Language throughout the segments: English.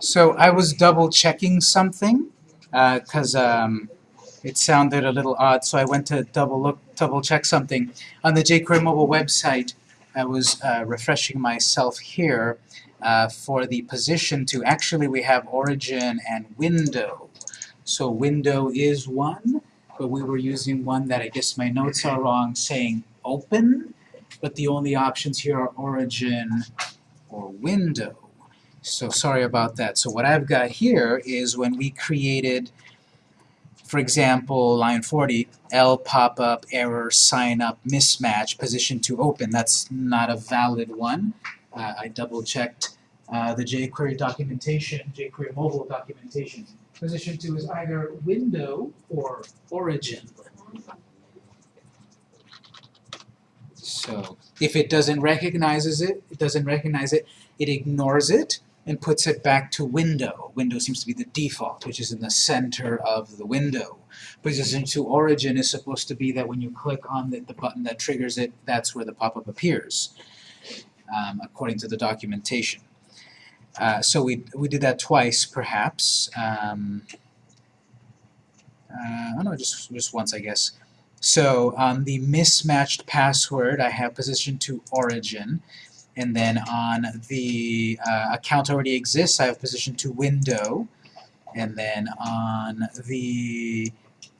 So I was double checking something because um, it sounded a little odd, so I went to double look, double check something. On the jQuery mobile website, I was uh, refreshing myself here uh, for the position to, actually we have origin and window. So window is one, but we were using one that I guess my notes are wrong, saying open, but the only options here are origin or window. So sorry about that. So what I've got here is when we created, for example, line 40, L pop-up, error, sign up, mismatch, position to open. That's not a valid one. Uh, I double-checked uh, the jQuery documentation, jQuery mobile documentation. Position to is either window or origin. So if it doesn't recognizes it, it doesn't recognize it, it ignores it and puts it back to window. Window seems to be the default, which is in the center of the window. Position to origin is supposed to be that when you click on the, the button that triggers it, that's where the pop-up appears, um, according to the documentation. Uh, so we, we did that twice, perhaps. Um, uh, oh no, just, just once, I guess. So on the mismatched password, I have position to origin. And then on the uh, account already exists, I have position to window. And then on the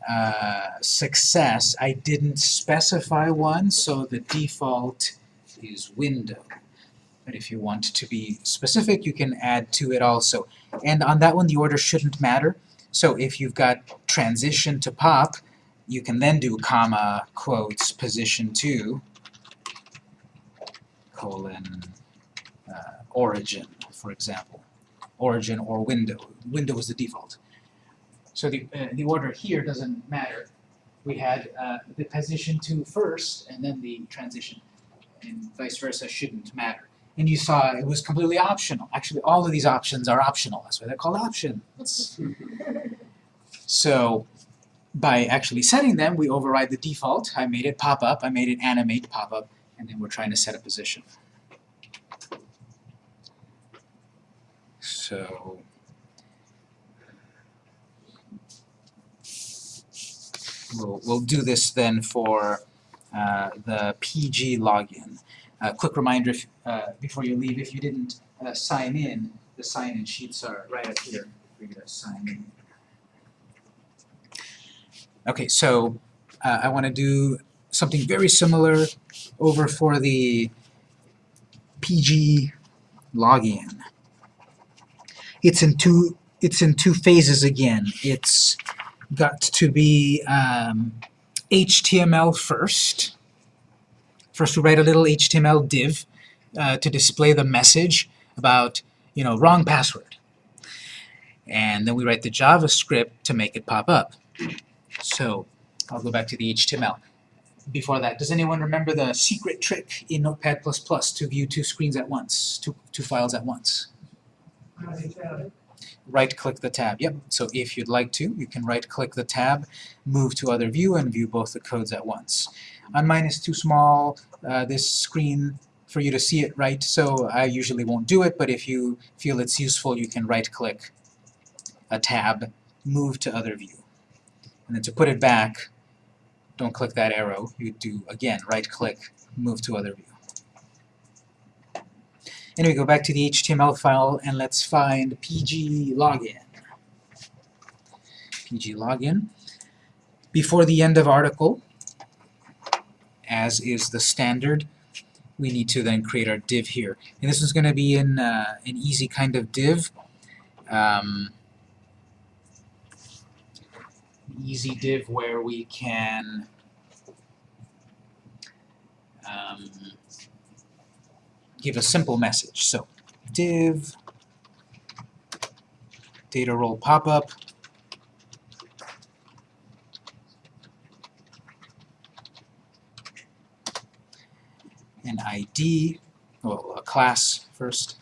uh, success, I didn't specify one, so the default is window. But if you want to be specific, you can add to it also. And on that one, the order shouldn't matter. So if you've got transition to pop, you can then do comma, quotes, position to, colon, uh, origin, for example. Origin or window. Window is the default. So the, uh, the order here doesn't matter. We had uh, the position to first, and then the transition. And vice versa shouldn't matter. And you saw it was completely optional. Actually, all of these options are optional. That's why they're called options. so by actually setting them, we override the default. I made it pop up, I made it animate pop up, and then we're trying to set a position. So we'll, we'll do this then for uh, the PG login. A uh, quick reminder if, uh, before you leave, if you didn't uh, sign in, the sign-in sheets are right up here for you to sign in. Okay, so uh, I want to do something very similar over for the PG login. It's in two it's in two phases again. It's got to be um, HTML first, First we write a little HTML div uh, to display the message about, you know, wrong password. And then we write the JavaScript to make it pop up. So I'll go back to the HTML. Before that, does anyone remember the secret trick in Notepad++ to view two screens at once, two, two files at once? Right-click the tab. Yep. So if you'd like to, you can right-click the tab, move to other view, and view both the codes at once. On mine is too small, uh, this screen for you to see it right, so I usually won't do it, but if you feel it's useful, you can right-click a tab, move to other view. And then to put it back, don't click that arrow, you do, again, right-click, move to other view. Anyway, go back to the HTML file and let's find pg login. pg login. Before the end of article, as is the standard, we need to then create our div here. And this is going to be in uh, an easy kind of div. Um, easy div where we can um, give a simple message. So div data role pop-up an ID, well, a class first,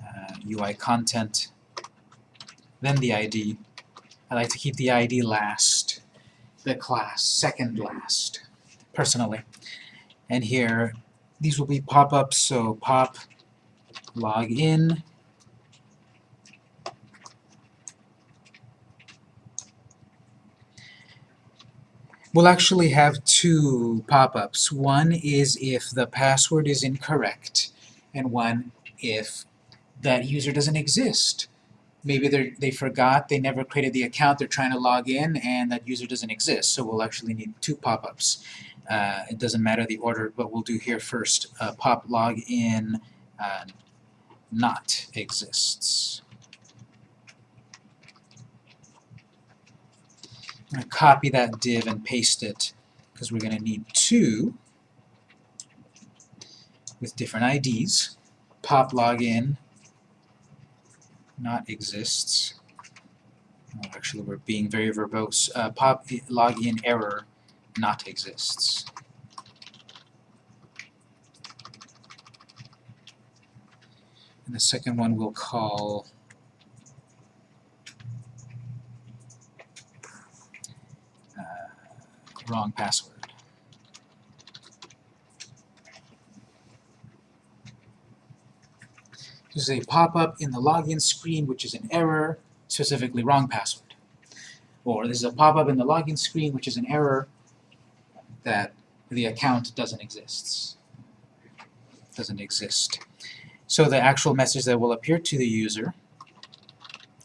uh, UI content, then the ID. I like to keep the ID last, the class second last, personally. And here, these will be pop-ups, so pop log in. we'll actually have two pop-ups. One is if the password is incorrect, and one if that user doesn't exist. Maybe they they forgot, they never created the account, they're trying to log in, and that user doesn't exist. So we'll actually need two pop-ups. Uh, it doesn't matter the order, but we'll do here first. Uh, pop login uh, not exists. I'm going to copy that div and paste it because we're going to need two with different IDs. Pop login not exists. Oh, actually, we're being very verbose. Uh, pop login error not exists. And the second one we'll call uh, wrong password. This is a pop-up in the login screen which is an error, specifically wrong password. Or this is a pop-up in the login screen which is an error that the account doesn't exist. Doesn't exist. So the actual message that will appear to the user,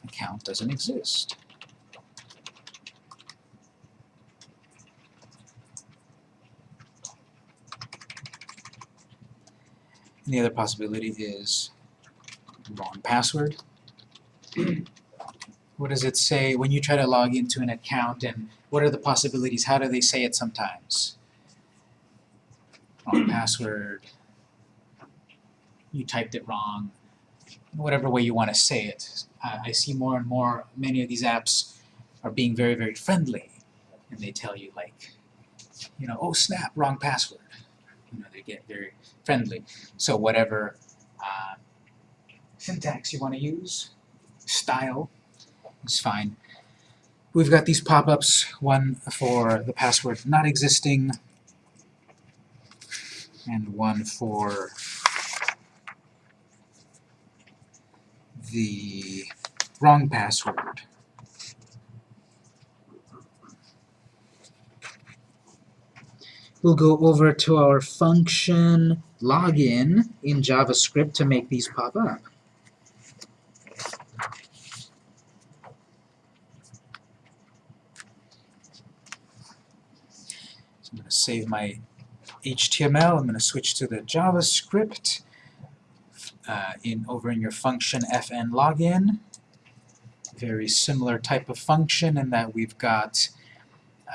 account doesn't exist. And the other possibility is wrong password. what does it say when you try to log into an account and what are the possibilities? How do they say it sometimes? Wrong password, you typed it wrong, whatever way you want to say it. I see more and more, many of these apps are being very, very friendly. And they tell you like, you know, oh snap, wrong password. You know, they get very friendly. So whatever uh, syntax you want to use, style, is fine. We've got these pop-ups, one for the password not existing, and one for the wrong password. We'll go over to our function login in JavaScript to make these pop up. So I'm going to save my HTML. I'm going to switch to the JavaScript uh, in over in your function fn login. Very similar type of function in that we've got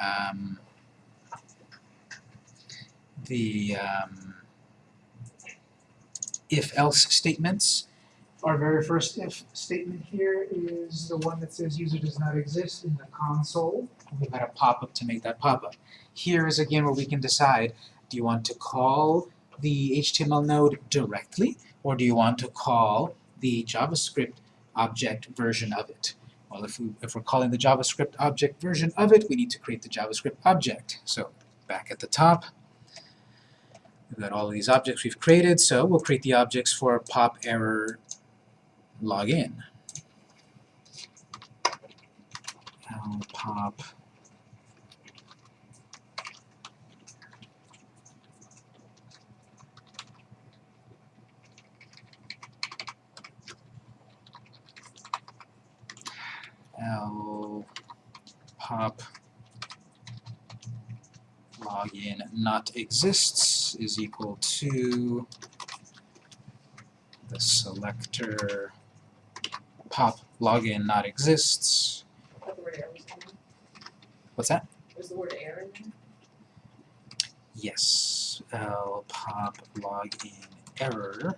um, the um, if-else statements. Our very first if statement here is the one that says user does not exist in the console. We've got a pop-up to make that pop-up. Here is again where we can decide, do you want to call the HTML node directly, or do you want to call the JavaScript object version of it? Well, if, we, if we're calling the JavaScript object version of it, we need to create the JavaScript object. So back at the top, we've got all of these objects we've created, so we'll create the objects for pop error login. pop. L pop. Login not exists is equal to the selector pop login not exists. What's that? The word error? Yes. L pop login error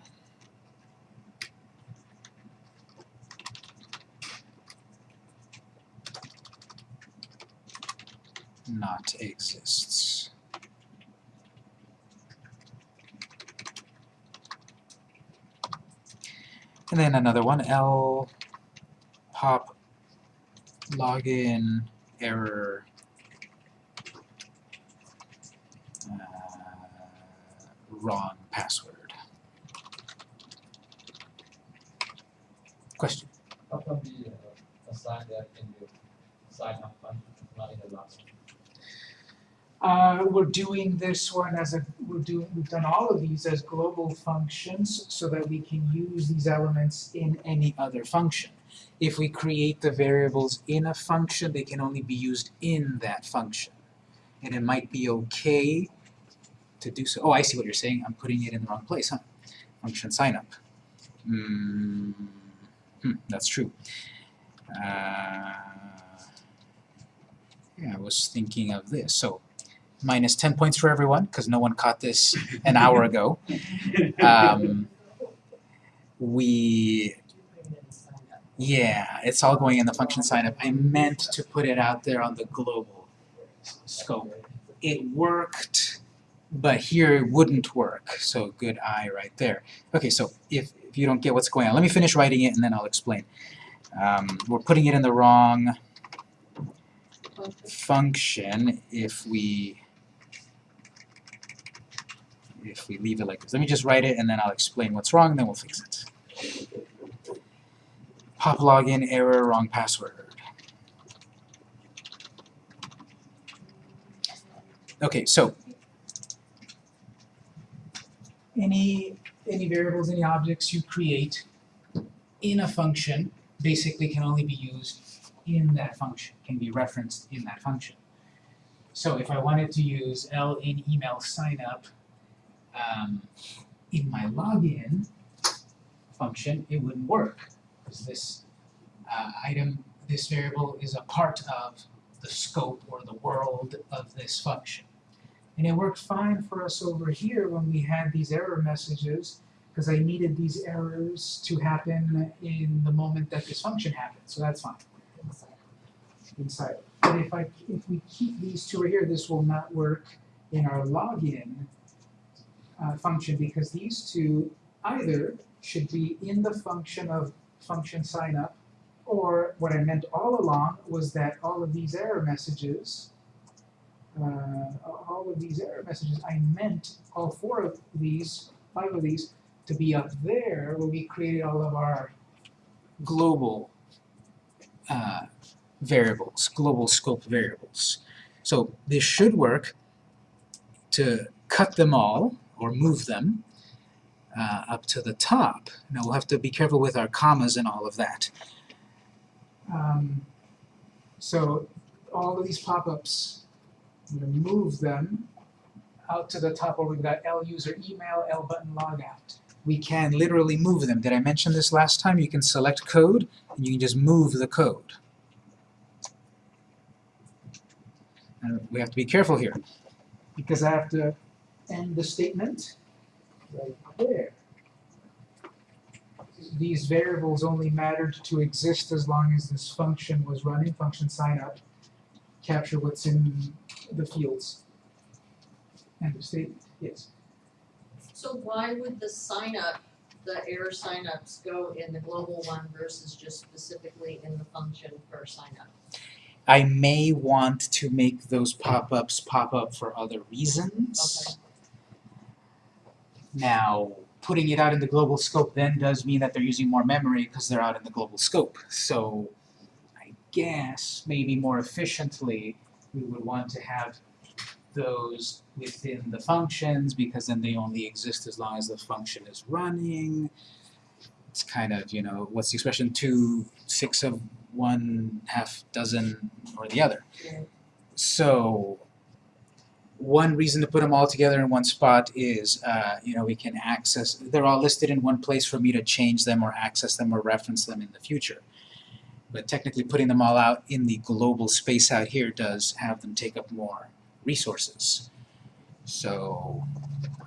not exists. And then another one, L pop login error uh, wrong password. Question? How come we uh, assign that in the sign up function, not in the last one? Uh, we're doing this one as a, we're doing, we've done all of these as global functions so that we can use these elements in any other function. If we create the variables in a function, they can only be used in that function. And it might be okay to do so. Oh, I see what you're saying. I'm putting it in the wrong place, huh? Function sign up. Mm, hmm, that's true. Uh, yeah, I was thinking of this. So minus 10 points for everyone, because no one caught this an hour ago. Um, we, yeah, it's all going in the function sign up. I meant to put it out there on the global scope. It worked, but here it wouldn't work. So good eye right there. Okay, so if, if you don't get what's going on, let me finish writing it and then I'll explain. Um, we're putting it in the wrong function if we if we leave it like this. Let me just write it and then I'll explain what's wrong and then we'll fix it. Pop login error, wrong password. Okay, so any any variables, any objects you create in a function basically can only be used in that function, can be referenced in that function. So if I wanted to use L in email sign up um, in my login function, it wouldn't work because this uh, item, this variable is a part of the scope or the world of this function. And it worked fine for us over here when we had these error messages because I needed these errors to happen in the moment that this function happened, so that's fine. Inside. But if I if we keep these two right here, this will not work in our login uh, function because these two either should be in the function of function sign up or what I meant all along was that all of these error messages uh, all of these error messages, I meant all four of these, five of these, to be up there where we created all of our global uh, variables, global scope variables. So this should work to cut them all or move them uh, up to the top. Now we'll have to be careful with our commas and all of that. Um, so all of these pop-ups I'm going to move them out to the top where we've got L user email, L button logout. We can literally move them. Did I mention this last time? You can select code, and you can just move the code. And we have to be careful here, because I have to end the statement right there. These variables only mattered to exist as long as this function was running, function sign up, capture what's in the fields. End of statement, yes. So why would the sign up, the error signups go in the global one versus just specifically in the function for sign up? I may want to make those pop-ups pop up for other reasons. Okay. Now, putting it out in the global scope then does mean that they're using more memory because they're out in the global scope. So I guess maybe more efficiently we would want to have those within the functions because then they only exist as long as the function is running. It's kind of, you know, what's the expression? Two, six of one, half dozen or the other. So one reason to put them all together in one spot is, uh, you know, we can access, they're all listed in one place for me to change them or access them or reference them in the future. But technically putting them all out in the global space out here does have them take up more resources. So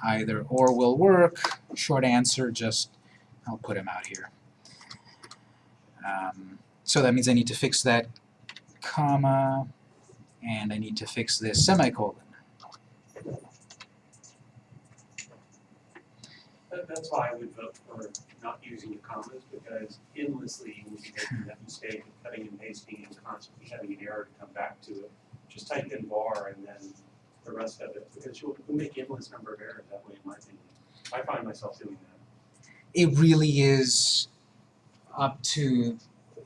either or will work. Short answer, just I'll put them out here. Um, so that means I need to fix that comma, and I need to fix this semicolon. That, that's why I would vote for not using the commas, because endlessly you would be making that mistake of cutting and pasting and constantly having an error to come back to it. Just type in var and then the rest of it, because you'll, make endless number of errors that way, in my opinion. I find myself doing that. It really is up to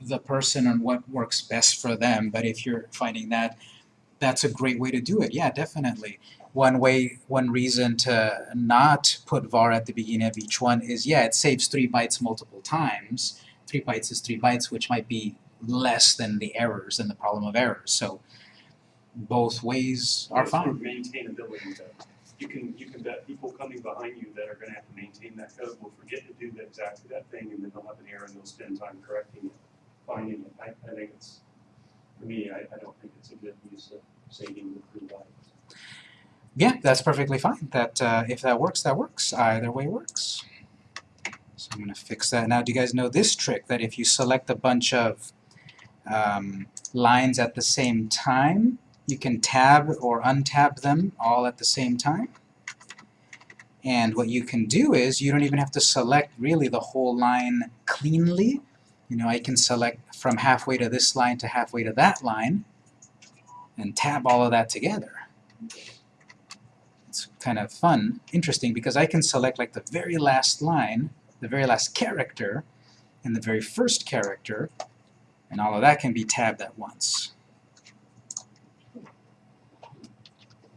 the person on what works best for them, but if you're finding that That's a great way to do it, yeah, definitely. One way, one reason to not put var at the beginning of each one is, yeah, it saves three bytes multiple times. Three bytes is three bytes, which might be less than the errors and the problem of errors, so both ways are It's fine. Maintainability though. You can, you can bet people coming behind you that are gonna have to maintain that code will forget to do that exactly that thing and then they'll have an error and they'll spend time correcting it, finding it. I, I think it's, for me, I, I don't think it's a good use of saving the three bytes. Yeah, that's perfectly fine. That, uh, if that works, that works. Either way works. So I'm gonna fix that. Now, do you guys know this trick, that if you select a bunch of um, lines at the same time, you can tab or untab them all at the same time? And what you can do is, you don't even have to select really the whole line cleanly. You know, I can select from halfway to this line to halfway to that line, and tab all of that together it's kind of fun, interesting, because I can select like the very last line, the very last character, and the very first character, and all of that can be tabbed at once.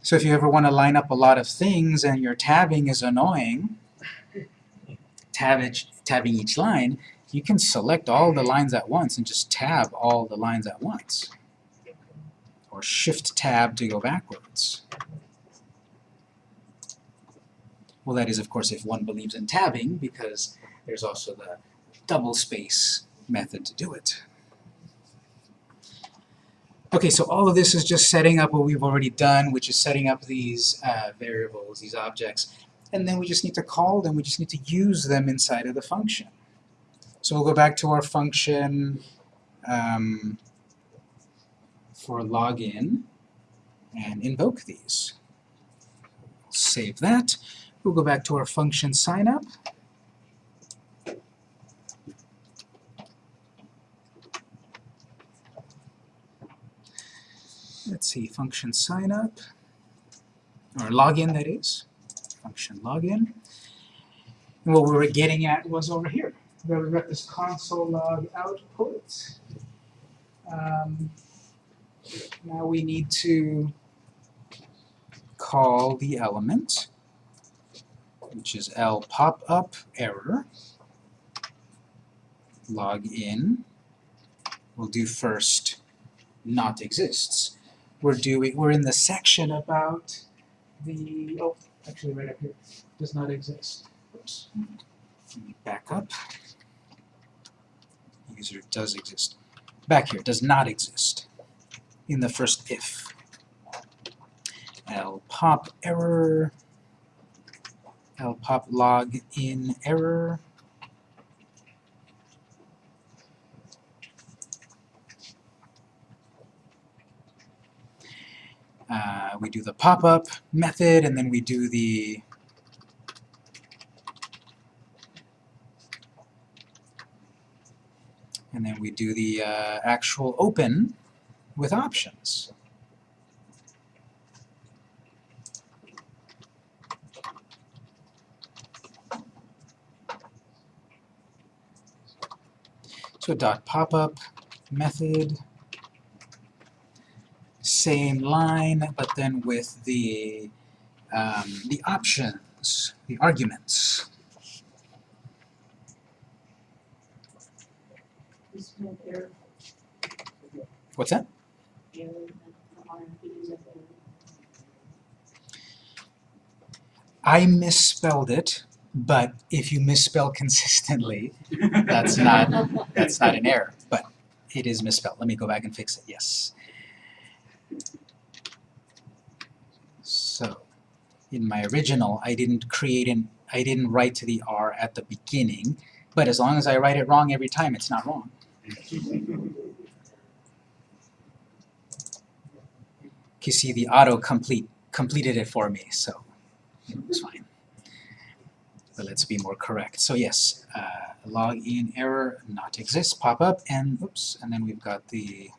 So if you ever want to line up a lot of things and your tabbing is annoying, tab each, tabbing each line, you can select all the lines at once and just tab all the lines at once. Or shift tab to go backwards. Well, that is, of course, if one believes in tabbing, because there's also the double space method to do it. Okay, so all of this is just setting up what we've already done, which is setting up these uh, variables, these objects, and then we just need to call them, we just need to use them inside of the function. So we'll go back to our function um, for login and invoke these. Save that. We'll go back to our function signup. Let's see, function signup, or login that is, function login. And what we were getting at was over here, where we got this console log output. Um, now we need to call the element which is L pop up error. Log in. We'll do first not exists. We're doing we're in the section about the oh actually right up here does not exist. Oops. Back up. User does exist. Back here does not exist. In the first if. L pop error I'll pop log in error. Uh, we do the pop-up method, and then we do the and then we do the uh, actual open with options. So dot pop-up method, same line, but then with the um, the options, the arguments. What's that? to. I misspelled it, but if you misspell consistently, that's not that's not an error, but it is misspelled. Let me go back and fix it. Yes. So, in my original, I didn't create an I didn't write to the R at the beginning, but as long as I write it wrong every time, it's not wrong. You see, the auto complete completed it for me, so it was fine. But let's be more correct. So yes, uh, login error not exist pop up, and oops, and then we've got the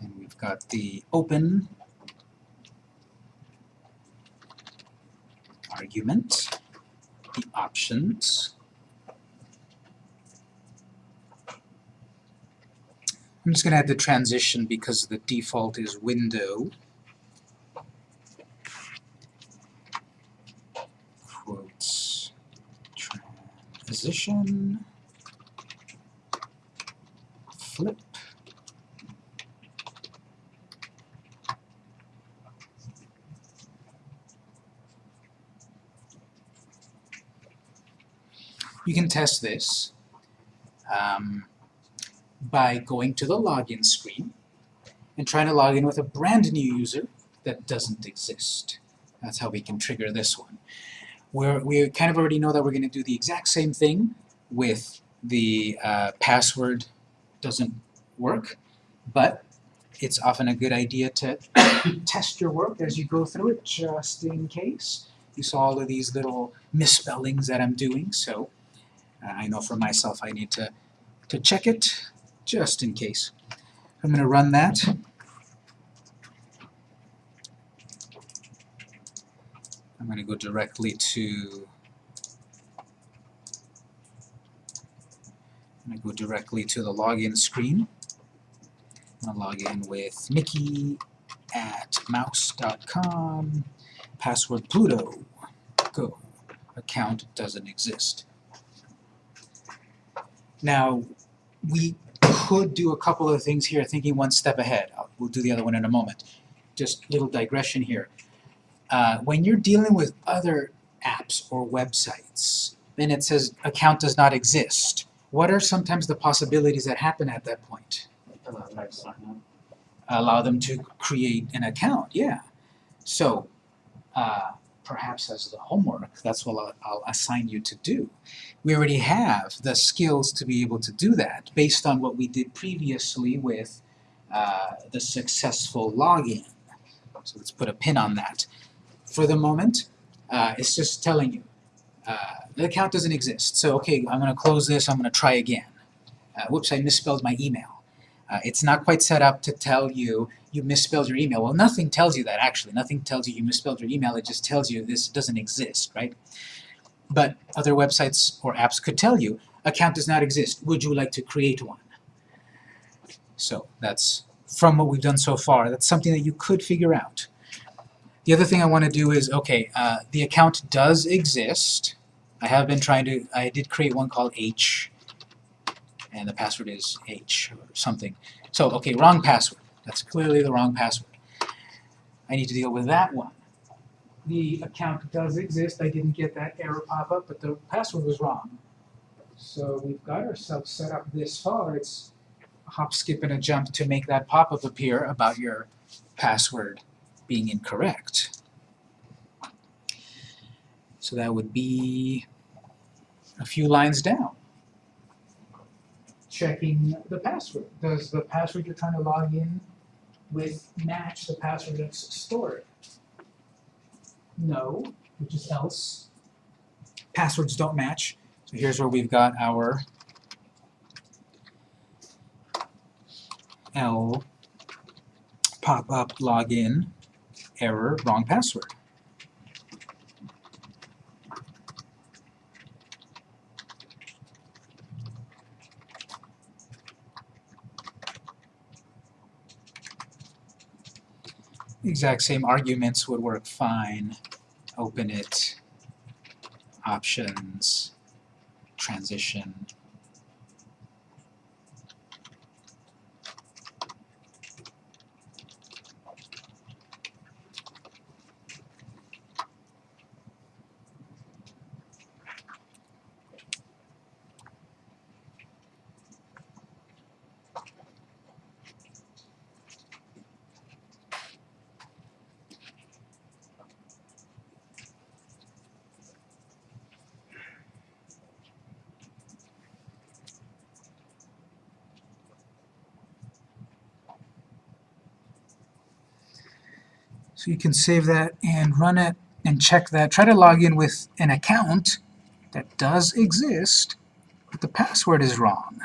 and we've got the open argument, the options, I'm just gonna add the transition because the default is window. Quotes, transition, flip. You can test this um, by going to the login screen and trying to log in with a brand new user that doesn't exist. That's how we can trigger this one. We're, we kind of already know that we're going to do the exact same thing with the uh, password doesn't work, but it's often a good idea to test your work as you go through it just in case. You saw all of these little misspellings that I'm doing, so uh, I know for myself I need to, to check it just in case. I'm going to run that. I'm going to go directly to I'm going to go directly to the login screen. I'm going to log in with Mickey at mouse.com, password Pluto, go. Account doesn't exist. Now, we could do a couple of things here, thinking one step ahead. We'll do the other one in a moment. Just little digression here. Uh, when you're dealing with other apps or websites, then it says account does not exist. What are sometimes the possibilities that happen at that point? Allow them to create an account, yeah. So, uh, perhaps as the homework, that's what I'll, I'll assign you to do. We already have the skills to be able to do that based on what we did previously with uh, the successful login. So let's put a pin on that. For the moment, uh, it's just telling you uh, the account doesn't exist. So okay, I'm going to close this. I'm going to try again. Uh, whoops, I misspelled my email. Uh, it's not quite set up to tell you you misspelled your email. Well, nothing tells you that actually. Nothing tells you you misspelled your email. It just tells you this doesn't exist, right? But other websites or apps could tell you account does not exist. Would you like to create one? So that's from what we've done so far. That's something that you could figure out. The other thing I want to do is, okay, uh, the account does exist. I have been trying to, I did create one called H, and the password is H or something. So, okay, wrong password. That's clearly the wrong password. I need to deal with that one. The account does exist. I didn't get that error pop up, but the password was wrong. So we've got ourselves set up this far. It's hop, skip, and a jump to make that pop-up appear about your password being incorrect. So that would be a few lines down. Checking the password. Does the password you're trying to log in with match the password that's stored? No, which is else. Passwords don't match. So here's where we've got our L pop-up login error wrong password. The exact same arguments would work fine. Open it, options, transition. So you can save that and run it and check that. Try to log in with an account that does exist, but the password is wrong.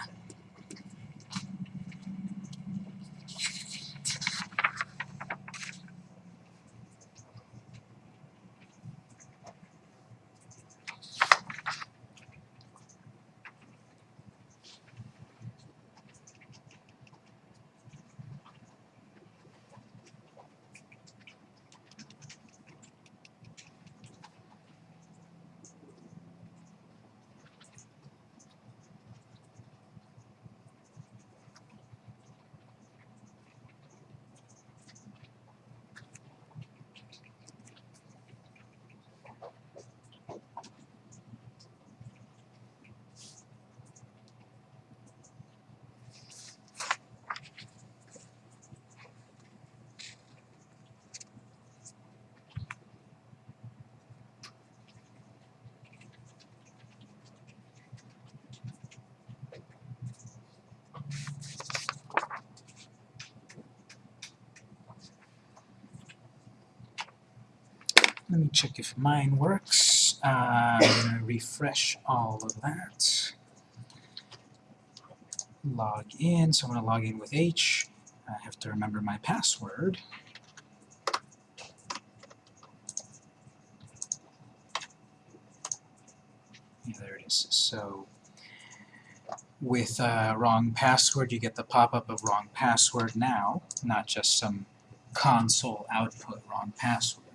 me check if mine works. I'm gonna refresh all of that. Log in, so I'm gonna log in with H. I have to remember my password. Yeah, there it is. So with uh, wrong password, you get the pop-up of wrong password now, not just some console output wrong password.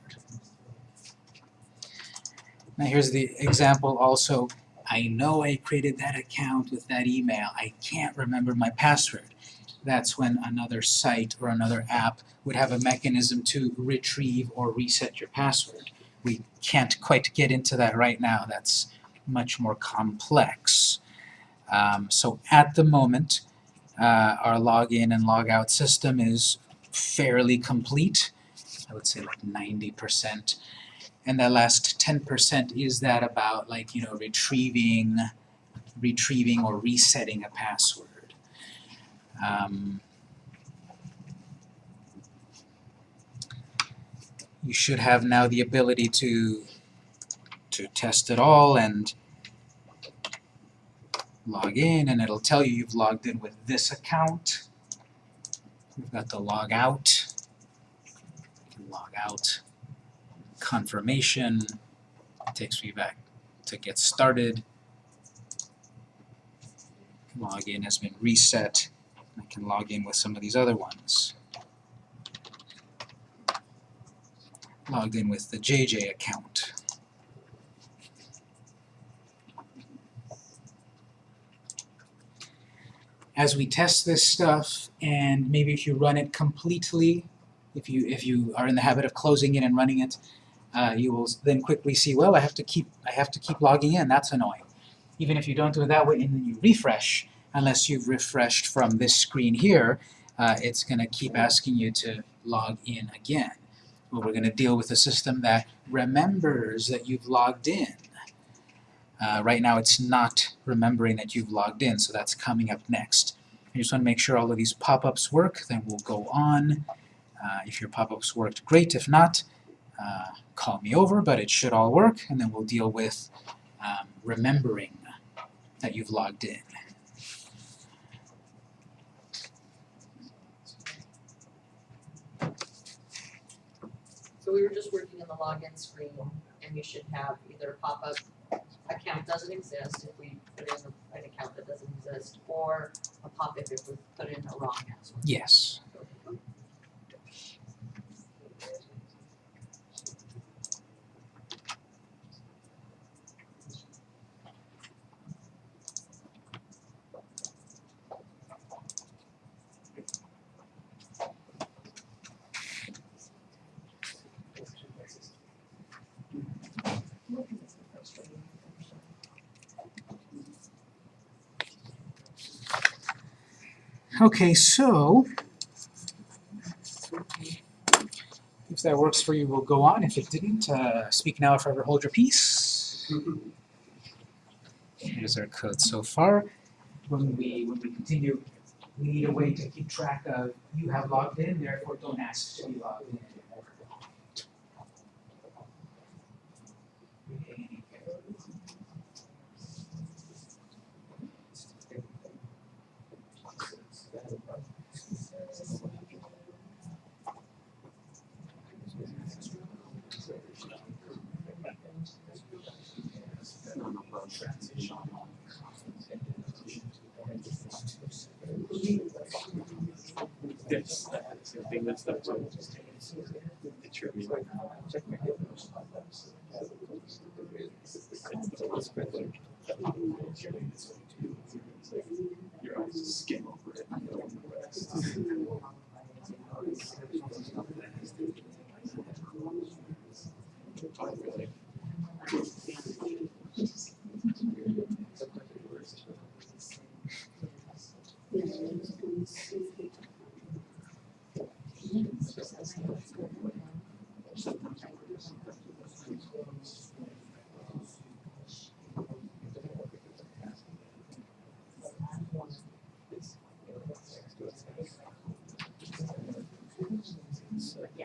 Now here's the example also. I know I created that account with that email. I can't remember my password. That's when another site or another app would have a mechanism to retrieve or reset your password. We can't quite get into that right now. That's much more complex. Um, so at the moment, uh, our login and logout system is fairly complete. I would say like 90%. And that last 10% is that about like, you know, retrieving, retrieving or resetting a password. Um, you should have now the ability to to test it all and log in and it'll tell you you've logged in with this account. We've got the log out, log out, confirmation, takes me back to get started. Login has been reset. I can log in with some of these other ones. Logged in with the JJ account. As we test this stuff, and maybe if you run it completely, if you if you are in the habit of closing it and running it, uh, you will then quickly see, well, I have to keep I have to keep logging in. That's annoying. Even if you don't do it that way, and then you refresh, unless you've refreshed from this screen here, uh, it's going to keep asking you to log in again. Well, we're going to deal with a system that remembers that you've logged in. Uh, right now it's not remembering that you've logged in, so that's coming up next. I just want to make sure all of these pop-ups work, then we'll go on. Uh, if your pop-ups worked, great. If not, uh, call me over, but it should all work, and then we'll deal with um, remembering that you've logged in. So we were just working in the login screen, and you should have either a pop-up, account doesn't exist, if we put in an account that doesn't exist, or a pop-up if we put in a wrong password. Yes. Okay, so if that works for you, we'll go on. If it didn't, uh, speak now or forever hold your peace. Here's our code so far. When we when we continue, we need a way to keep track of you have logged in, therefore don't ask to be logged in. Yes, that's the thing that's up to. It's your email. Check my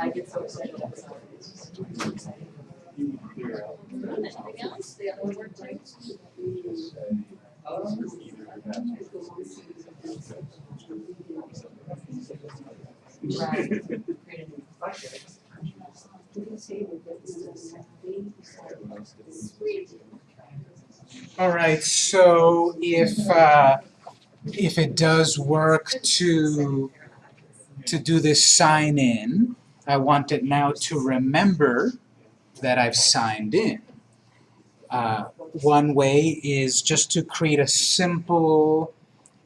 I get so excited. Anything else? The other word things? Right. Create a new budget. All right, so if, uh, if it does work to, to do this sign in, I want it now to remember that I've signed in. Uh, one way is just to create a simple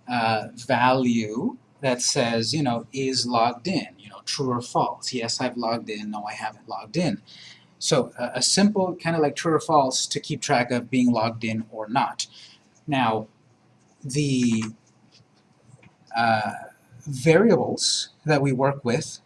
uh, value that says, you know, is logged in, you know, true or false. Yes, I've logged in. No, I haven't logged in. So a, a simple kind of like true or false to keep track of being logged in or not. Now, the uh, variables that we work with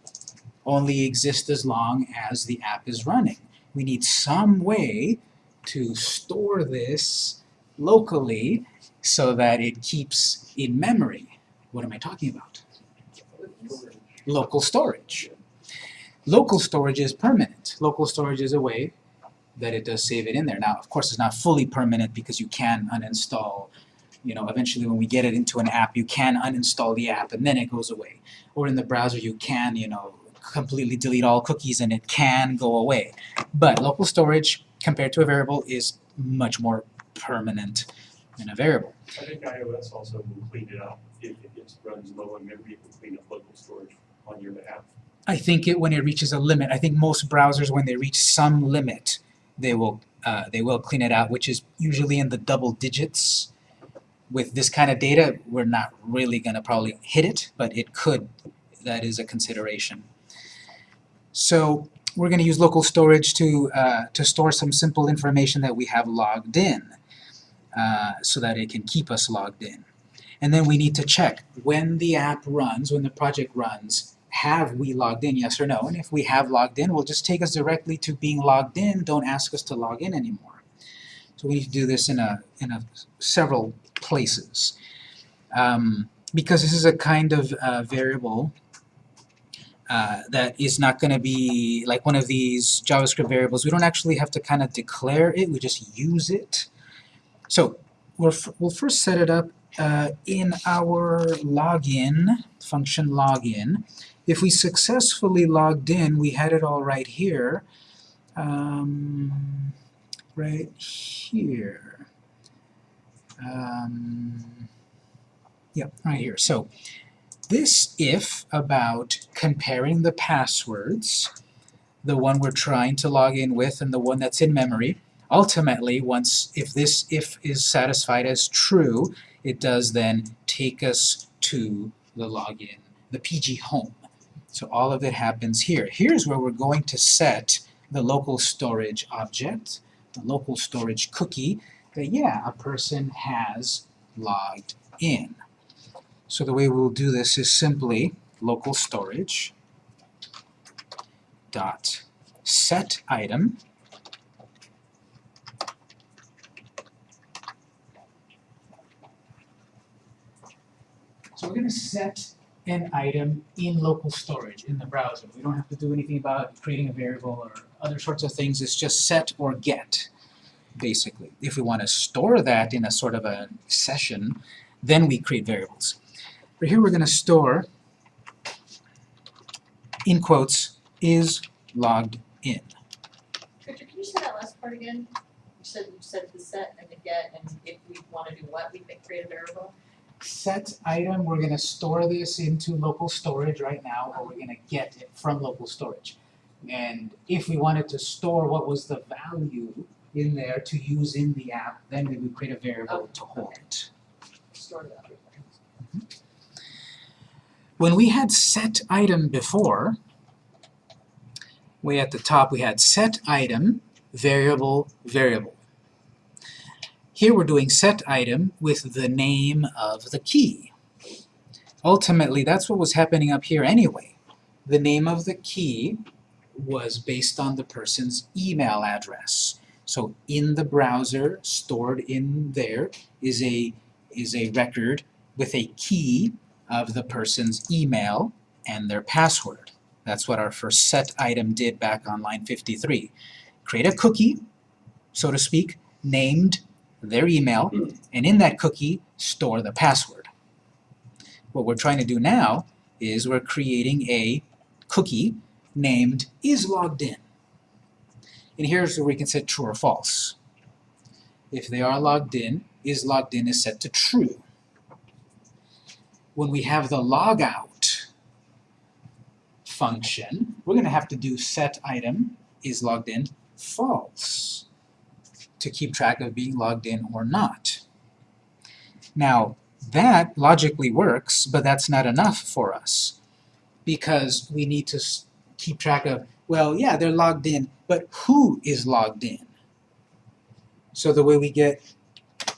only exist as long as the app is running. We need some way to store this locally so that it keeps in memory. What am I talking about? Local storage. Local storage is permanent. Local storage is a way that it does save it in there. Now, of course, it's not fully permanent because you can uninstall, you know, eventually when we get it into an app, you can uninstall the app and then it goes away. Or in the browser, you can, you know, completely delete all cookies and it can go away. But local storage, compared to a variable, is much more permanent than a variable. I think iOS also will clean it up if it gets runs low on memory, it will clean up local storage on your behalf. I think it when it reaches a limit. I think most browsers, when they reach some limit, they will uh, they will clean it out, which is usually in the double digits. With this kind of data, we're not really going to probably hit it, but it could. That is a consideration. So we're going to use local storage to uh, to store some simple information that we have logged in, uh, so that it can keep us logged in. And then we need to check when the app runs, when the project runs, have we logged in, yes or no? And if we have logged in, we'll just take us directly to being logged in, don't ask us to log in anymore. So we need to do this in a, in a several places. Um, because this is a kind of uh, variable uh, that is not going to be like one of these JavaScript variables. We don't actually have to kind of declare it, we just use it. So we'll, we'll first set it up uh, in our login, function login. If we successfully logged in, we had it all right here, um, right here. Um, yep, right here. So this if about comparing the passwords, the one we're trying to log in with and the one that's in memory, ultimately, once if this if is satisfied as true, it does then take us to the login, the PG home. So all of it happens here. Here's where we're going to set the local storage object, the local storage cookie, that yeah, a person has logged in. So the way we'll do this is simply local storage dot set item So we're gonna set an item in local storage in the browser. We don't have to do anything about creating a variable or other sorts of things, it's just set or get, basically. If we wanna store that in a sort of a session, then we create variables. But here we're gonna store, in quotes, is logged in. Richard, can you say that last part again? You said, you said the set and the get, and if we wanna do what, we can create a variable? set item, we're gonna store this into local storage right now, or we're gonna get it from local storage. And if we wanted to store what was the value in there to use in the app, then we would create a variable oh, to hold it. Store things. When we had set item before, way at the top we had set item, variable, variable. Here we're doing set item with the name of the key. Ultimately, that's what was happening up here anyway. The name of the key was based on the person's email address. So in the browser, stored in there, is a, is a record with a key of the person's email and their password. That's what our first set item did back on line 53. Create a cookie, so to speak, named their email, and in that cookie, store the password. What we're trying to do now is we're creating a cookie named is logged in. And here's where we can set true or false. If they are logged in, is logged in is set to true. When we have the logout function, we're going to have to do set item is logged in false to keep track of being logged in or not. Now, that logically works, but that's not enough for us because we need to keep track of, well, yeah, they're logged in, but who is logged in? So the way we get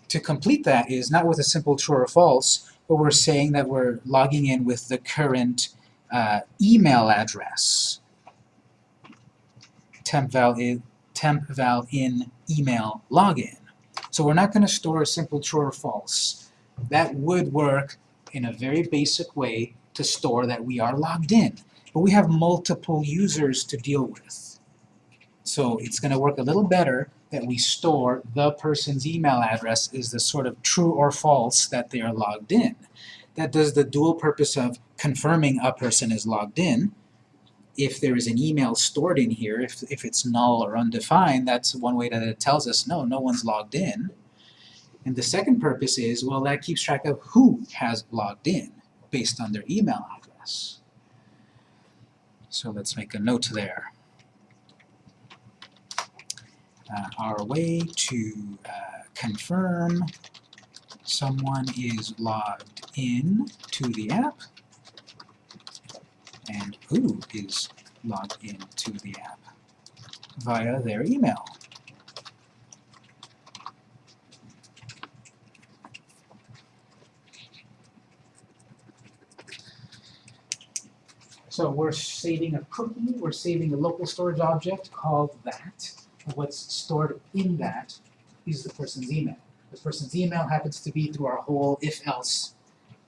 to complete that is not with a simple true or false, but we're saying that we're logging in with the current uh, email address. Temp val, i- temp val in email login. So we're not going to store a simple true or false. That would work in a very basic way to store that we are logged in. But we have multiple users to deal with. So it's going to work a little better that we store the person's email address is the sort of true or false that they are logged in. That does the dual purpose of confirming a person is logged in. If there is an email stored in here, if, if it's null or undefined, that's one way that it tells us, no, no one's logged in. And the second purpose is, well, that keeps track of who has logged in based on their email address. So let's make a note there. Uh, our way to uh, confirm someone is logged in to the app and who is logged in to the app via their email. So we're saving a cookie, we're saving a local storage object called that. What's stored in that is the person's email. The person's email happens to be through our whole if-else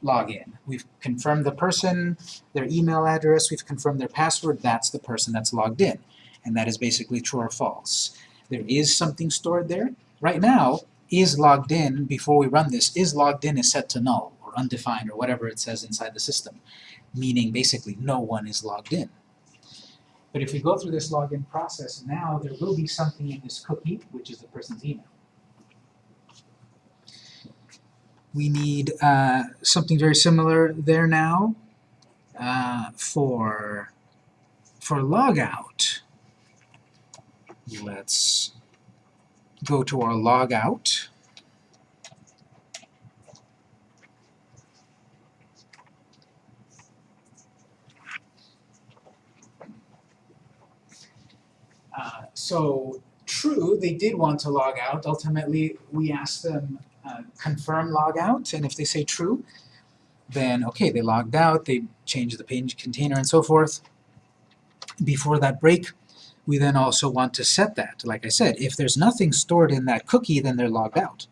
login. We've confirmed the person, their email address, we've confirmed their password, that's the person that's logged in. And that is basically true or false. There is something stored there. Right now, is logged in, before we run this, is logged in is set to null or undefined or whatever it says inside the system, meaning basically no one is logged in. But if we go through this login process, now there will be something in this cookie, which is the person's email. We need uh, something very similar there now uh, for, for logout. Let's go to our logout. Uh, so true, they did want to log out. Ultimately, we asked them uh, confirm logout, and if they say true, then okay, they logged out, they changed the page container and so forth. Before that break, we then also want to set that. Like I said, if there's nothing stored in that cookie, then they're logged out.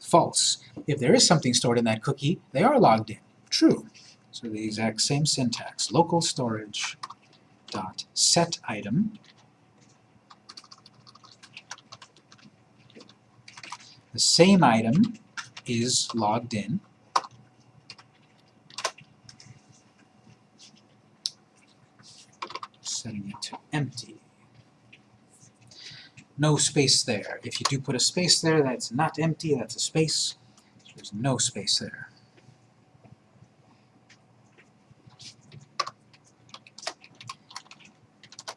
False. If there is something stored in that cookie, they are logged in. True. So the exact same syntax. Local storage dot set item. The same item is logged in. Setting it to empty. No space there. If you do put a space there, that's not empty, that's a space. There's no space there.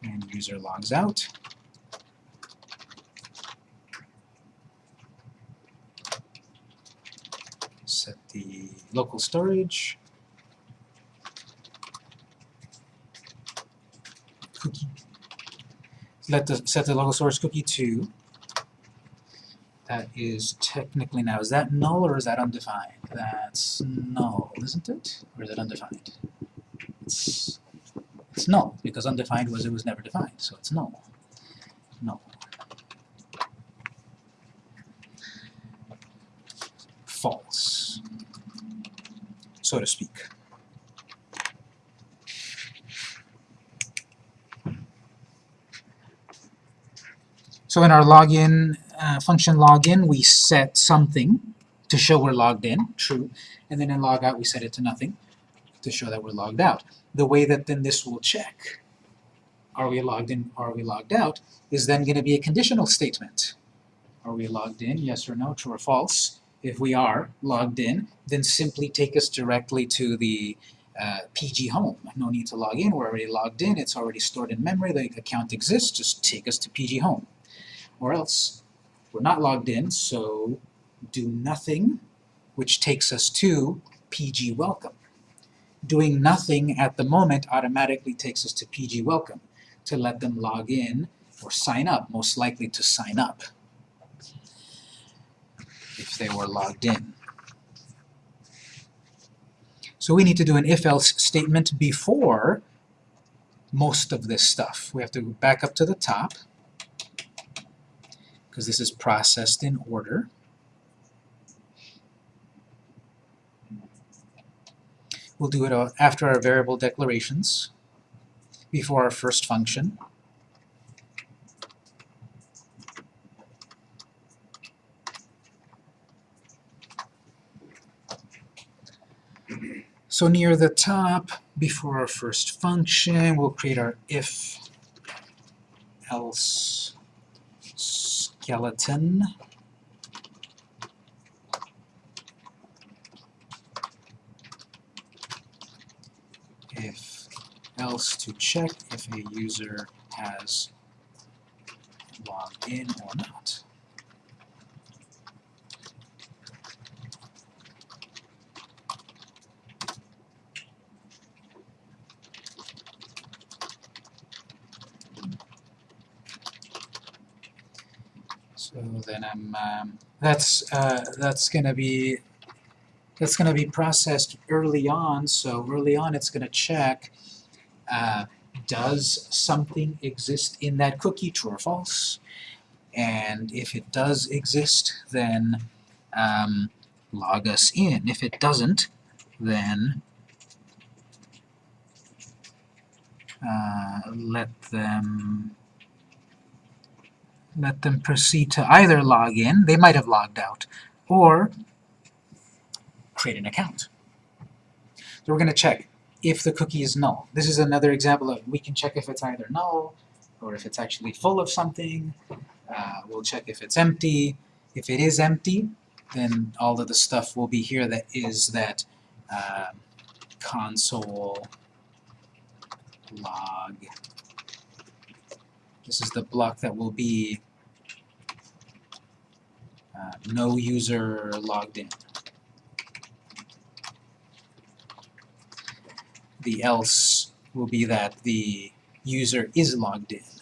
And user logs out. Set the local storage. Cookie. Let the set the local storage cookie to. That is technically now, is that null or is that undefined? That's null, isn't it? Or is it undefined? It's it's null, because undefined was it was never defined, so it's null. Null. False, so to speak. So in our login, uh, function login, we set something to show we're logged in, true, and then in logout we set it to nothing to show that we're logged out the way that then this will check, are we logged in, are we logged out, is then going to be a conditional statement. Are we logged in, yes or no, true or false? If we are logged in, then simply take us directly to the uh, PG home. No need to log in, we're already logged in, it's already stored in memory, the account exists, just take us to PG home. Or else, we're not logged in, so do nothing, which takes us to PG welcome. Doing nothing at the moment automatically takes us to PG Welcome to let them log in or sign up, most likely to sign up if they were logged in. So we need to do an if-else statement before most of this stuff. We have to back up to the top because this is processed in order. We'll do it after our variable declarations, before our first function. So near the top, before our first function, we'll create our if else skeleton. if else to check if a user has logged in or not. So then I'm, um, that's, uh, that's gonna be that's going to be processed early on, so early on it's going to check uh, does something exist in that cookie, true or false? And if it does exist, then um, log us in. If it doesn't, then uh, let them let them proceed to either log in, they might have logged out, or create an account. So we're going to check if the cookie is null. This is another example of we can check if it's either null or if it's actually full of something. Uh, we'll check if it's empty. If it is empty, then all of the stuff will be here that is that uh, console log. This is the block that will be uh, no user logged in. the else will be that the user is logged in.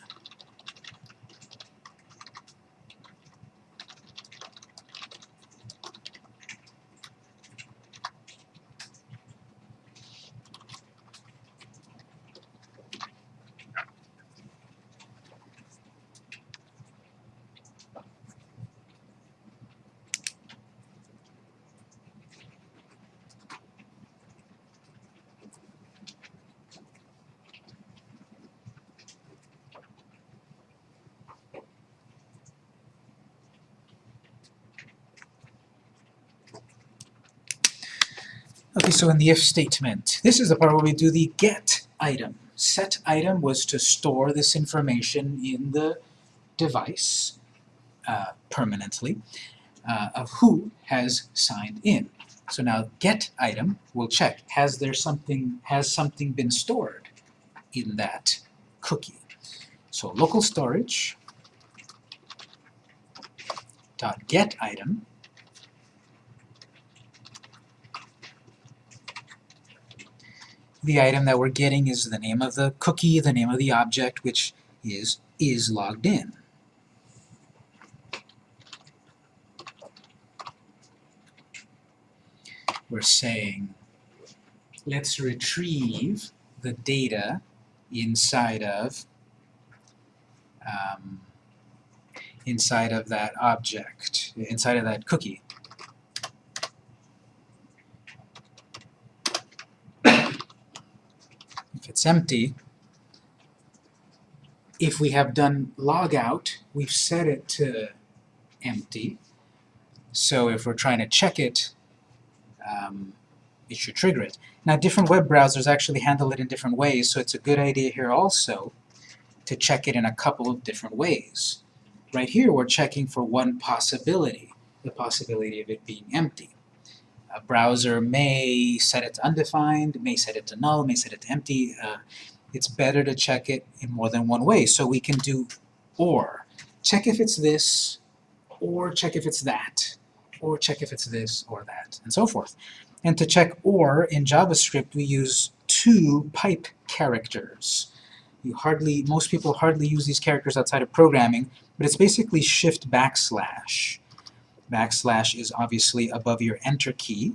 Okay, so in the if statement, this is the part where we do the get item. Set item was to store this information in the device uh, permanently uh, of who has signed in. So now get item will check, has there something, has something been stored in that cookie? So local storage dot get item the item that we're getting is the name of the cookie, the name of the object, which is is logged in. We're saying, let's retrieve the data inside of um, inside of that object, inside of that cookie. It's empty, if we have done logout, we've set it to empty. So if we're trying to check it, um, it should trigger it. Now different web browsers actually handle it in different ways, so it's a good idea here also to check it in a couple of different ways. Right here we're checking for one possibility, the possibility of it being empty. A browser may set it to undefined, may set it to null, may set it to empty. Uh, it's better to check it in more than one way. So we can do OR. Check if it's this, or check if it's that, or check if it's this or that, and so forth. And to check OR in JavaScript, we use two pipe characters. You hardly, most people hardly use these characters outside of programming, but it's basically shift backslash. Backslash is obviously above your enter key.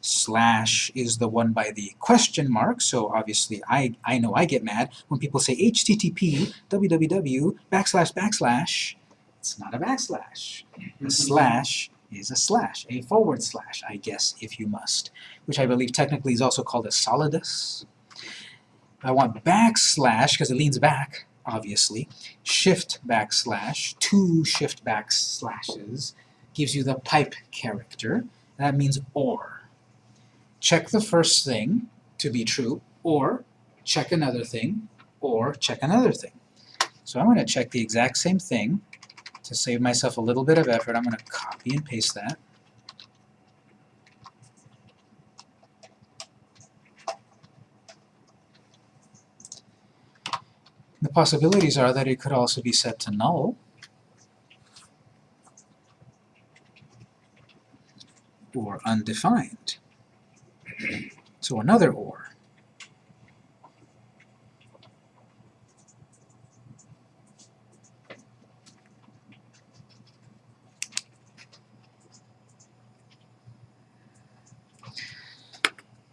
Slash is the one by the question mark, so obviously I, I know I get mad when people say http www backslash backslash. It's not a backslash. A slash is a slash, a forward slash, I guess, if you must, which I believe technically is also called a solidus. I want backslash, because it leans back, obviously. Shift backslash, two shift backslashes, gives you the pipe character. That means OR. Check the first thing to be true, or check another thing, or check another thing. So I'm going to check the exact same thing. To save myself a little bit of effort, I'm going to copy and paste that. The possibilities are that it could also be set to null. Or undefined. So another OR.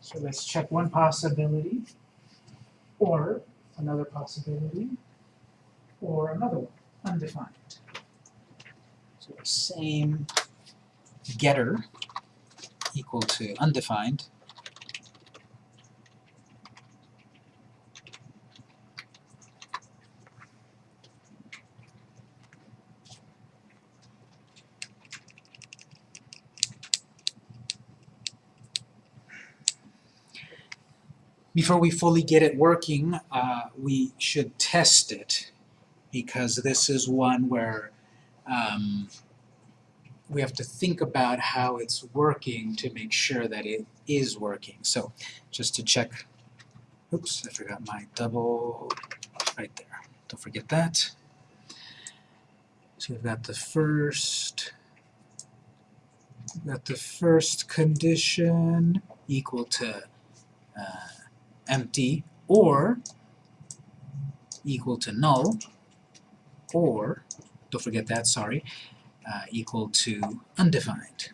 So let's check one possibility, or another possibility, or another one, undefined. So same getter equal to undefined. Before we fully get it working, uh, we should test it because this is one where um, we have to think about how it's working to make sure that it is working. So just to check, oops, I forgot my double, right there. Don't forget that. So we've got the first, got the first condition equal to uh, empty or equal to null or, don't forget that, sorry, uh, equal to undefined.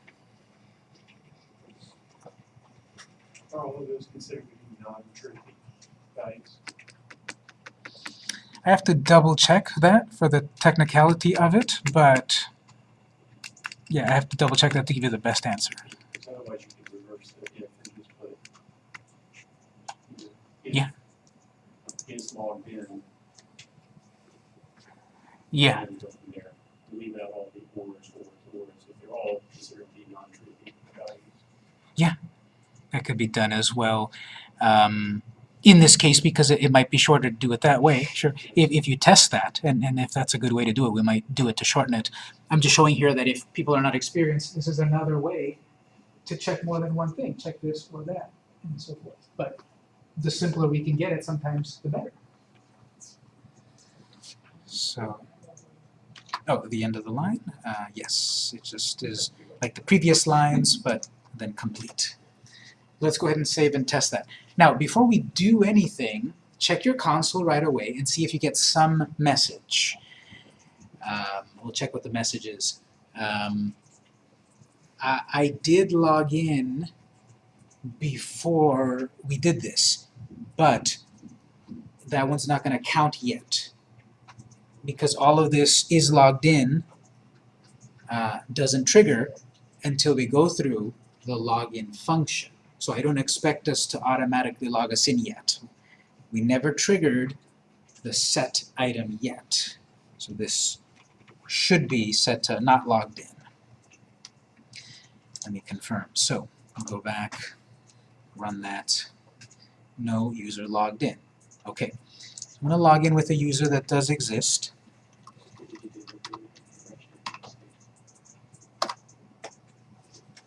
Are all of those considered to be non-true values? I have to double check that for the technicality of it, but yeah, I have to double check that to give you the best answer. Because otherwise you could reverse the if and just put if Yeah. is logged in. Yeah, And go from there. Leave out all the ors, ors, ors, if they're all considered to be non-true values. that could be done as well. Um, in this case, because it, it might be shorter to do it that way, sure. If, if you test that, and, and if that's a good way to do it, we might do it to shorten it. I'm just showing here that if people are not experienced, this is another way to check more than one thing. Check this or that, and so forth. But the simpler we can get it, sometimes the better. So, oh, the end of the line? Uh, yes, it just is like the previous lines, but then complete. Let's go ahead and save and test that. Now, before we do anything, check your console right away and see if you get some message. Um, we'll check what the message is. Um, I, I did log in before we did this, but that one's not going to count yet because all of this is logged in uh, doesn't trigger until we go through the login function. So I don't expect us to automatically log us in yet. We never triggered the set item yet. So this should be set to not logged in. Let me confirm. So I'll go back, run that. No user logged in. Okay. I'm going to log in with a user that does exist.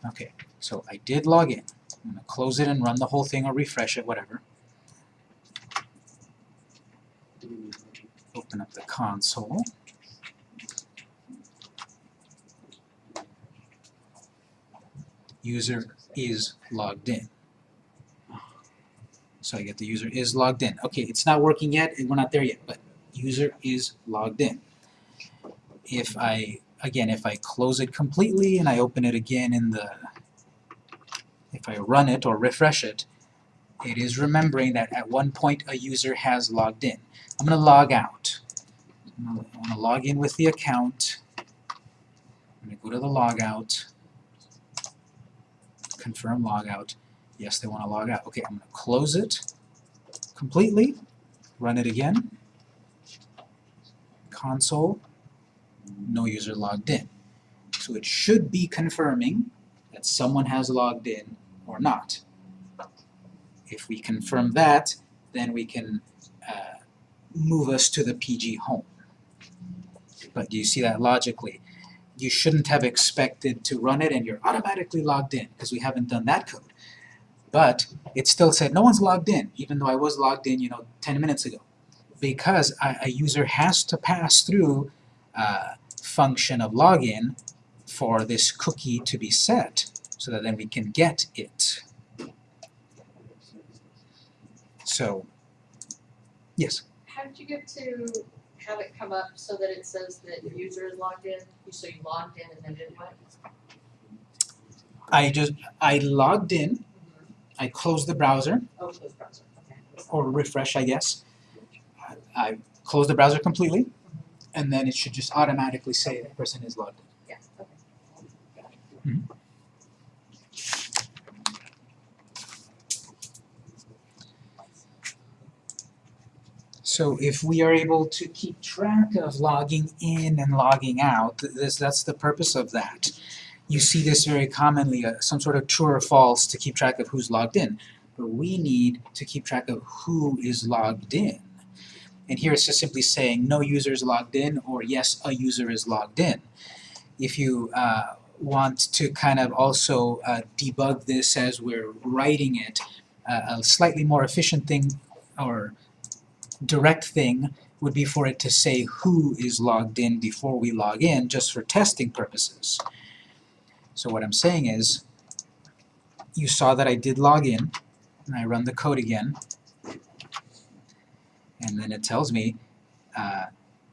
Okay, so I did log in. I'm going to close it and run the whole thing or refresh it, whatever. Open up the console. User is logged in. So I get the user is logged in. Okay, it's not working yet, and we're not there yet, but user is logged in. If I, again, if I close it completely and I open it again in the if I run it or refresh it, it is remembering that at one point a user has logged in. I'm going to log out. I'm going to log in with the account. I'm going to go to the logout, confirm logout. Yes, they want to log out. Okay, I'm going to close it completely, run it again. Console, no user logged in. So it should be confirming that someone has logged in or not. If we confirm that, then we can uh, move us to the PG home. But do you see that logically? You shouldn't have expected to run it and you're automatically logged in because we haven't done that code. But it still said no one's logged in, even though I was logged in, you know, 10 minutes ago. Because a, a user has to pass through uh, function of login for this cookie to be set so that then we can get it. So, yes, How did you get to have it come up so that it says that the user is logged in? So you logged in and then it went? I just, I logged in, mm-hmm. I closed the browser, Oh, close browser, okay. or refresh I guess. I- I closed the browser completely, mm-hmm. and then it should just automatically say the person is logged in. Yes. So if we are able to keep track of logging in and logging out, this, that's the purpose of that. You see this very commonly, uh, some sort of true or false to keep track of who's logged in. But we need to keep track of who is logged in. And here it's just simply saying no user is logged in or yes, a user is logged in. If you uh, want to kind of also uh, debug this as we're writing it, uh, a slightly more efficient thing or direct thing would be for it to say who is logged in before we log in, just for testing purposes. So what I'm saying is, you saw that I did log in, and I run the code again, and then it tells me uh,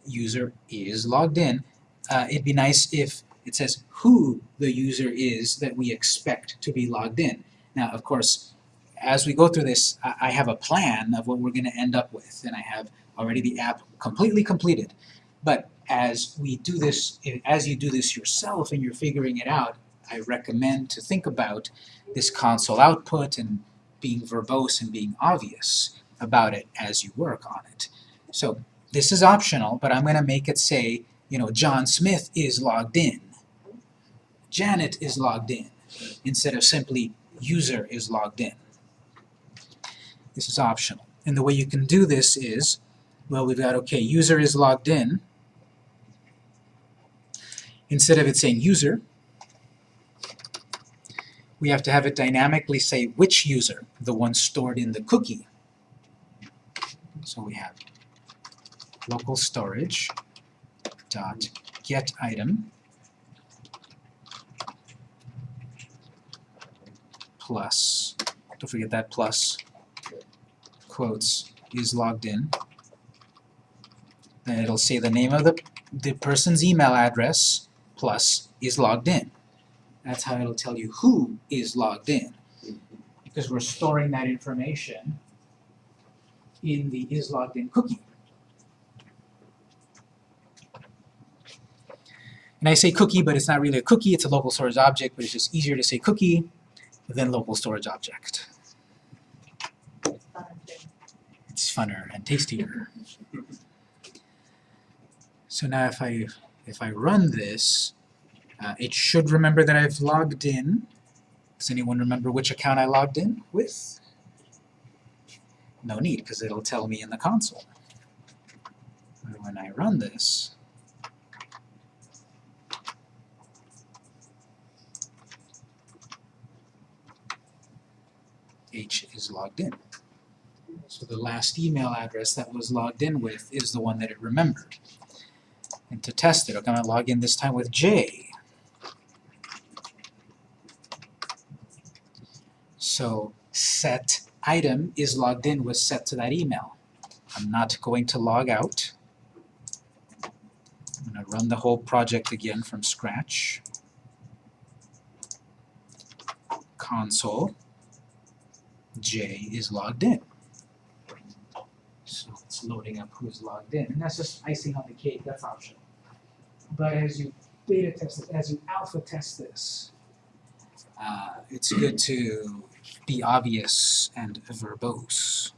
user is logged in. Uh, it'd be nice if it says who the user is that we expect to be logged in. Now, of course, as we go through this, I have a plan of what we're going to end up with, and I have already the app completely completed. But as we do this, as you do this yourself and you're figuring it out, I recommend to think about this console output and being verbose and being obvious about it as you work on it. So this is optional, but I'm going to make it say, you know, John Smith is logged in. Janet is logged in, instead of simply user is logged in. This is optional. And the way you can do this is, well, we've got, okay, user is logged in. Instead of it saying user, we have to have it dynamically say which user, the one stored in the cookie. So we have local storage dot get item plus, don't forget that plus, quotes, is logged in. Then it'll say the name of the, the person's email address plus is logged in. That's how it'll tell you who is logged in. Because we're storing that information in the is logged in cookie. And I say cookie, but it's not really a cookie, it's a local storage object, but it's just easier to say cookie than local storage object. It's funner and tastier. So now if I if I run this, uh, it should remember that I've logged in. Does anyone remember which account I logged in with? No need, because it'll tell me in the console. When I run this, H is logged in. So the last email address that was logged in with is the one that it remembered. And to test it, I'm going to log in this time with J. So set item is logged in with set to that email. I'm not going to log out. I'm going to run the whole project again from scratch. Console. J is logged in. So it's loading up who's logged in, and that's just icing on the cake, that's optional. But as you beta test it, as you alpha test this, uh, it's good to be obvious and verbose.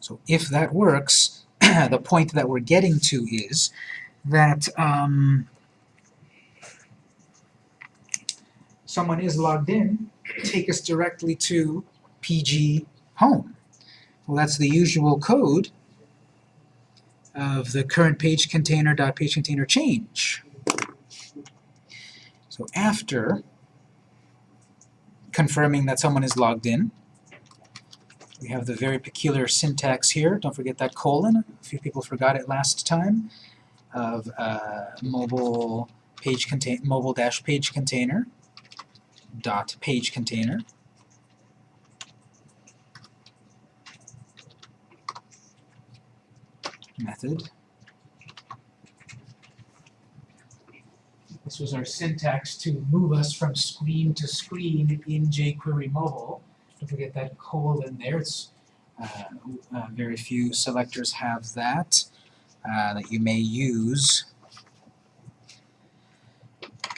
So if that works, the point that we're getting to is that um, someone is logged in, take us directly to PG home. Well, that's the usual code of the current page container dot page container change. So after confirming that someone is logged in, we have the very peculiar syntax here. Don't forget that colon. A few people forgot it last time. Of uh, mobile page contain mobile dash page container dot page container method. This was our syntax to move us from screen to screen in jQuery mobile. Don't forget that colon in there. It's uh, uh, very few selectors have that uh, that you may use.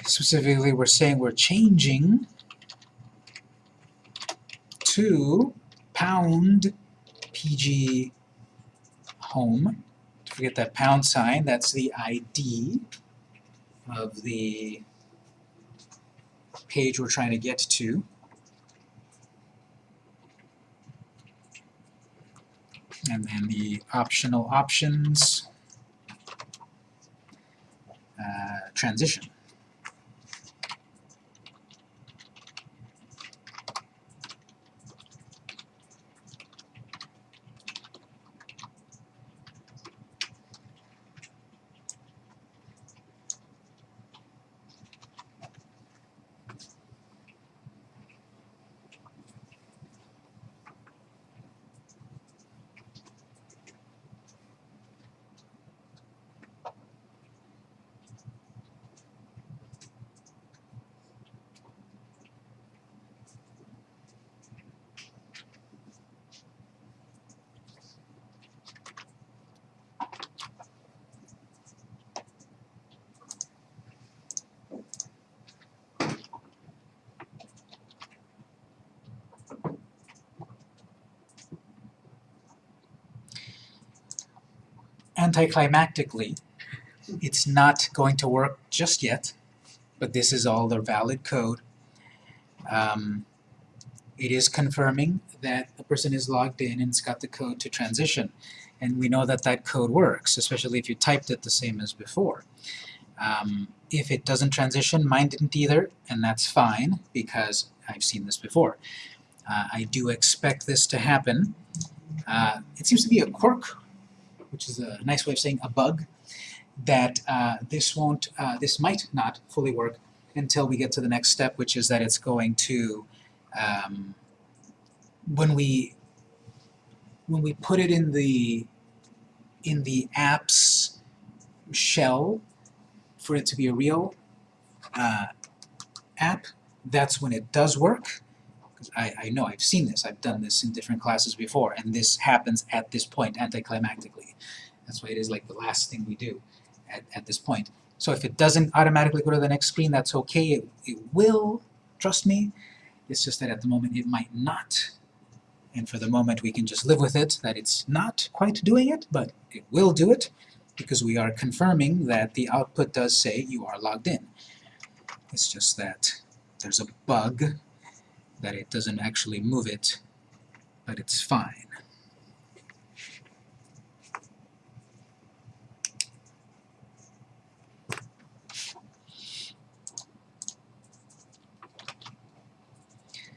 Specifically, we're saying we're changing to pound pg home. Don't forget that pound sign, that's the ID of the page we're trying to get to. And then the optional options uh, transition. Anticlimactically, it's not going to work just yet. but this is all the valid code. Um, it is confirming that the person is logged in and it's got the code to transition. And we know that that code works, especially if you typed it the same as before. Um, if it doesn't transition, mine didn't either, and that's fine, because I've seen this before. Uh, I do expect this to happen. Uh, it seems to be a quirk, which is a nice way of saying a bug, that uh, this won't, uh, this might not fully work until we get to the next step, which is that it's going to, um, when we when we put it in the in the app's shell for it to be a real uh, app, that's when it does work. I, I know, I've seen this, I've done this in different classes before, and this happens at this point, anticlimactically. That's why it is like the last thing we do at, at this point. So if it doesn't automatically go to the next screen, that's okay, it, it will, trust me. It's just that at the moment it might not. And for the moment we can just live with it, that it's not quite doing it, but it will do it, because we are confirming that the output does say you are logged in. It's just that there's a bug that it doesn't actually move it, but it's fine.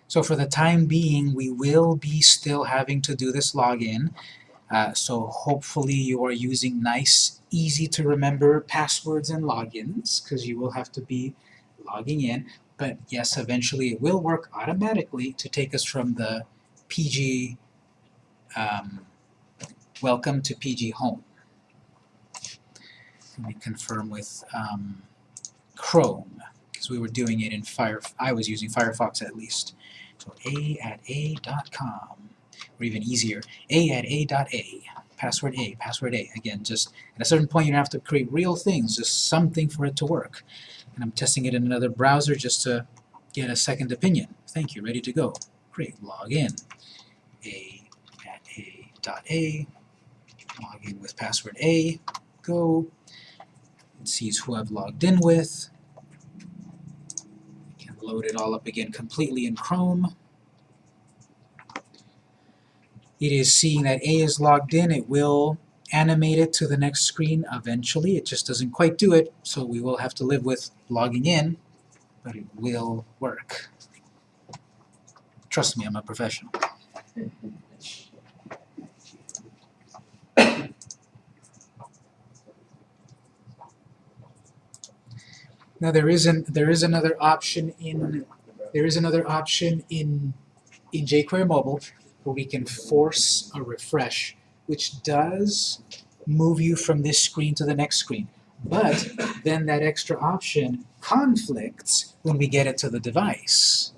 So for the time being, we will be still having to do this login. Uh, so hopefully you are using nice, easy to remember passwords and logins, because you will have to be logging in. But yes, eventually it will work automatically to take us from the PG um, welcome to PG home. Let me confirm with um, Chrome, because we were doing it in Fire. I was using Firefox at least. So a at a dot com, or even easier, a at a dot a. Password a, password a. Again, just at a certain point you don't have to create real things, just something for it to work. And I'm testing it in another browser just to get a second opinion. Thank you, ready to go. Great, log in. a at a dot a, log in with password a, go. It sees who I've logged in with. Can load it all up again completely in Chrome. It is seeing that A is logged in, it will animate it to the next screen eventually. It just doesn't quite do it, so we will have to live with logging in, but it will work. Trust me, I'm a professional. Now there is an there is another option in there is another option in in jQuery Mobile where we can force a refresh, which does move you from this screen to the next screen. But then that extra option conflicts when we get it to the device.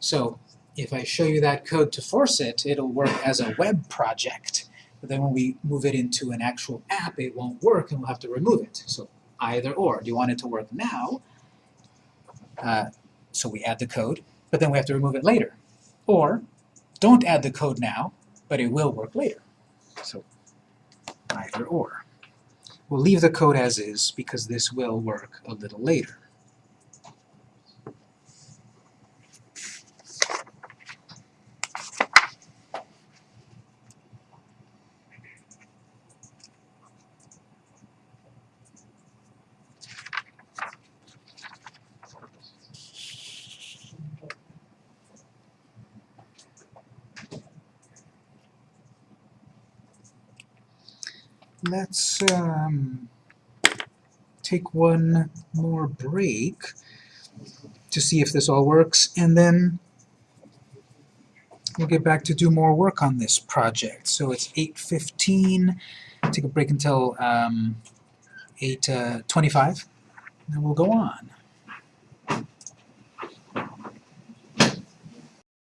So if I show you that code to force it, it'll work as a web project. But then when we move it into an actual app, it won't work and we'll have to remove it. So either or. Do you want it to work now? Uh, so we add the code, but then we have to remove it later. Or don't add the code now, but it will work later. So either or. We'll leave the code as is because this will work a little later. Let's um, take one more break to see if this all works, and then we'll get back to do more work on this project. So it's 8.15, take a break until um, 8.25, and then we'll go on.